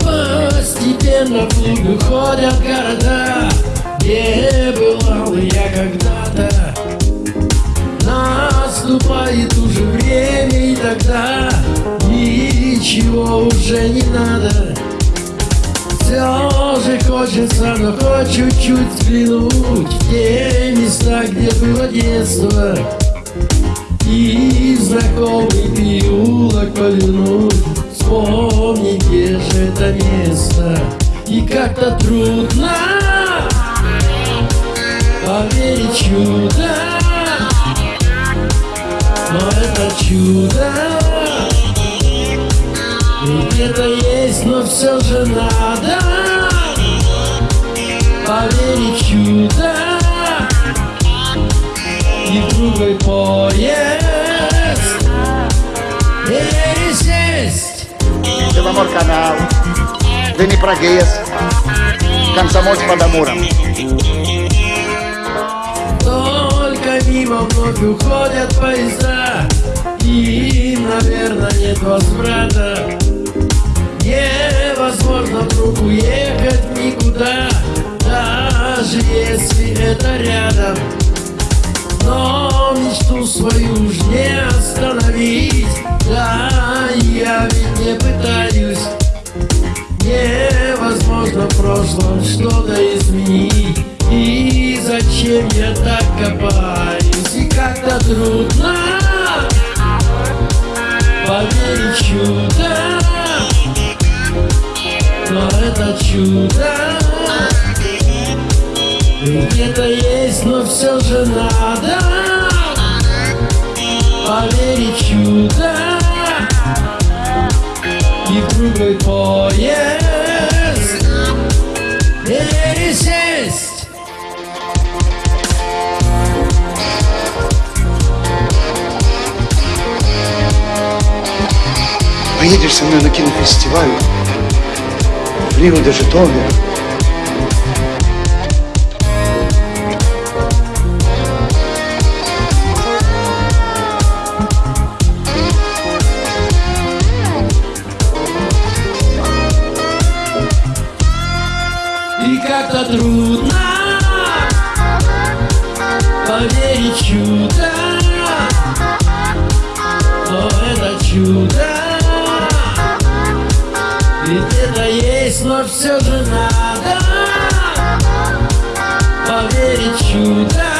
Постепенно в клубы ходят города. Где бывал я когда-то Уже не надо. Все же хочется, но хоть чуть-чуть взглянуть В те места, где было детство. И знакомый переулок повернуть Вспомни, где же это место. И как-то трудно Поверить чудо. Но это чудо Где-то есть, но все же надо Поверить чудо. И в другой поезд. Пересесть Беломор-канал, Днепрогэс, Комсомольск под Амуром. Только мимо вновь уходят поезда. И, наверное, нет возврата уехать никуда Даже если это рядом. Но мечту свою уж не остановить. Да, я ведь не пытаюсь. Невозможно в прошлом что-то изменить. И зачем я так копаюсь? И как-то трудно. Поверить чудо Но это чудо. Где-то есть, но все же надо Поверить чудо. И в другой поезд. Пересесть Поедешь со мной на кинофестиваль Рио де Житомир. И как-то трудно Поверить чудо Но это чудо И есть, но все же надо Поверить чудо